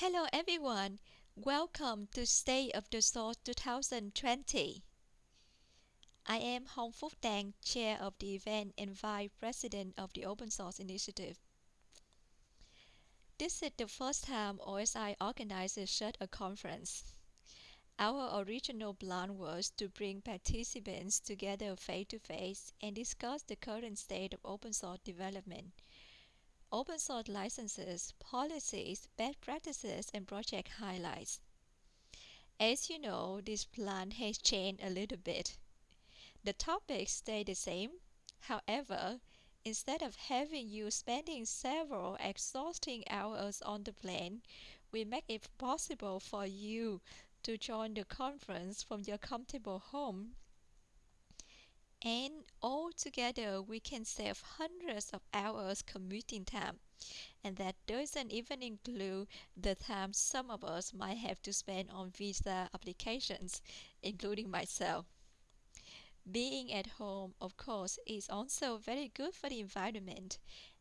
Hello everyone, welcome to State of the Source 2020. I am Hong Phúc Dang, Chair of the event and Vice President of the Open Source Initiative. This is the first time OSI organizes such a conference. Our original plan was to bring participants together face to face and discuss the current state of open source development open source licenses, policies, best practices, and project highlights. As you know, this plan has changed a little bit. The topics stay the same. However, instead of having you spending several exhausting hours on the plane, we make it possible for you to join the conference from your comfortable home and all together we can save hundreds of hours commuting time. And that doesn't even include the time some of us might have to spend on visa applications including myself. Being at home of course is also very good for the environment.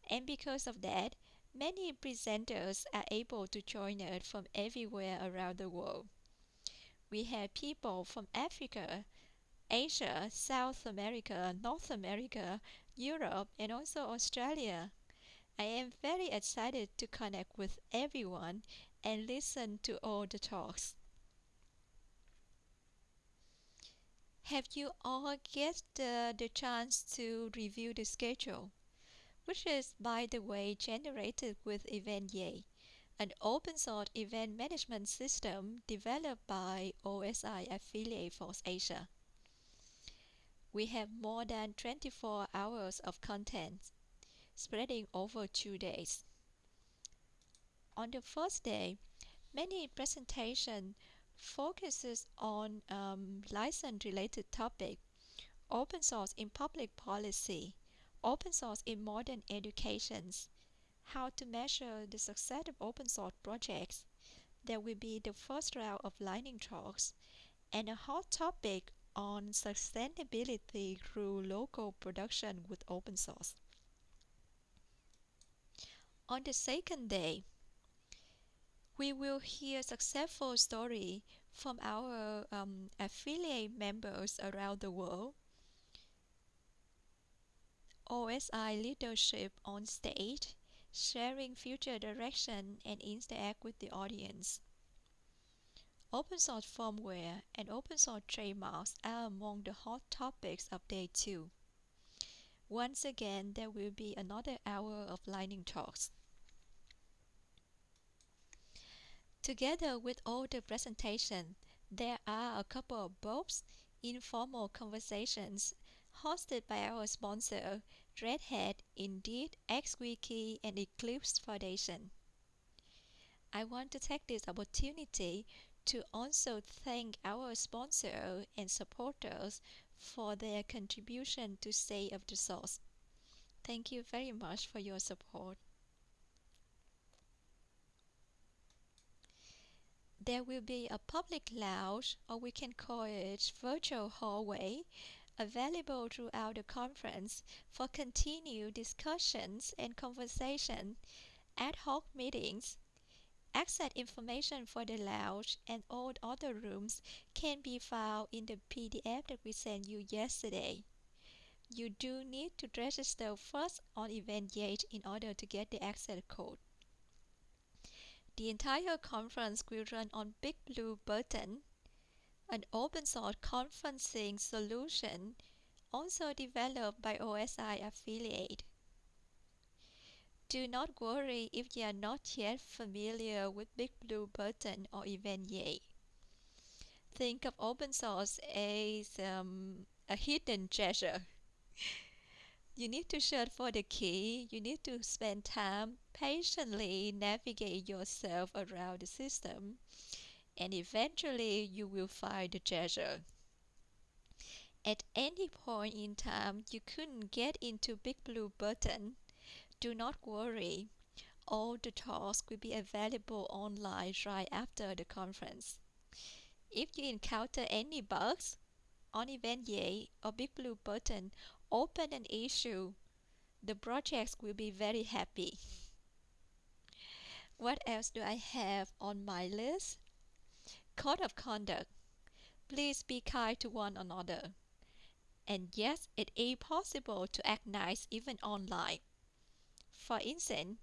And because of that many presenters are able to join us from everywhere around the world. We have people from Africa, Asia, South America, North America, Europe, and also Australia. I am very excited to connect with everyone and listen to all the talks. Have you all get the, the chance to review the schedule, which is by the way generated with EventYay, an open source event management system developed by OSI affiliate FOSSASIA we have more than 24 hours of content spreading over two days. On the first day, many presentation focuses on um, license-related topic, open source in public policy, open source in modern educations, how to measure the success of open source projects. There will be the first round of lightning talks and a hot topic on sustainability through local production with open source. On the second day, we will hear successful story from our um, affiliate members around the world. OSI leadership on stage, sharing future direction and interact with the audience. Open source firmware and open source trademarks are among the hot topics of day 2. Once again, there will be another hour of lightning talks. Together with all the presentation, there are a couple of books, informal conversations hosted by our sponsor, Red Hat, Indeed, XWiki, and Eclipse Foundation. I want to take this opportunity to also thank our sponsors and supporters for their contribution to State of the Source. Thank you very much for your support. There will be a public lounge, or we can call it virtual hallway, available throughout the conference for continued discussions and conversation, ad hoc meetings, Access information for the lounge and all other rooms can be found in the PDF that we sent you yesterday. You do need to register first on EventYay in order to get the access code. The entire conference will run on Big Blue Button, an open source conferencing solution also developed by OSI affiliate. Do not worry if you are not yet familiar with Big Blue Button or even EventYay. Think of open source as um, a hidden treasure. you need to search for the key, you need to spend time patiently navigate yourself around the system, and eventually you will find the treasure. At any point in time you couldn't get into Big Blue Button, do not worry, all the talks will be available online right after the conference. If you encounter any bugs on event EventYay or Big Blue Button, open an issue. The projects will be very happy. What else do I have on my list? Code of conduct. Please be kind to one another. And yes, it is possible to act nice even online. For instance,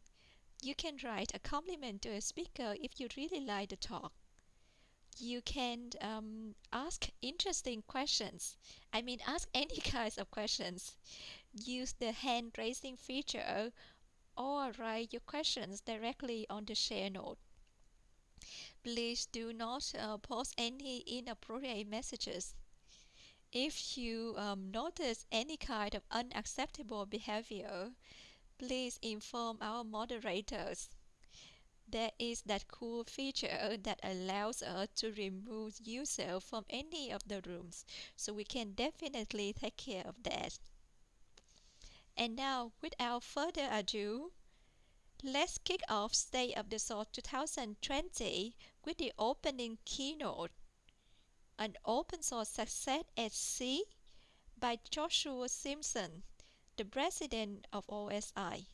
you can write a compliment to a speaker if you really like the talk. You can um, ask interesting questions. I mean, ask any kinds of questions. Use the hand raising feature or write your questions directly on the share note. Please do not uh, post any inappropriate messages. If you um, notice any kind of unacceptable behavior, please inform our moderators. There is that cool feature that allows us to remove user from any of the rooms, so we can definitely take care of that. And now, without further ado, let's kick off State of the Source 2020 with the opening keynote an open source success at sea by Joshua Simmons, the president of OSI.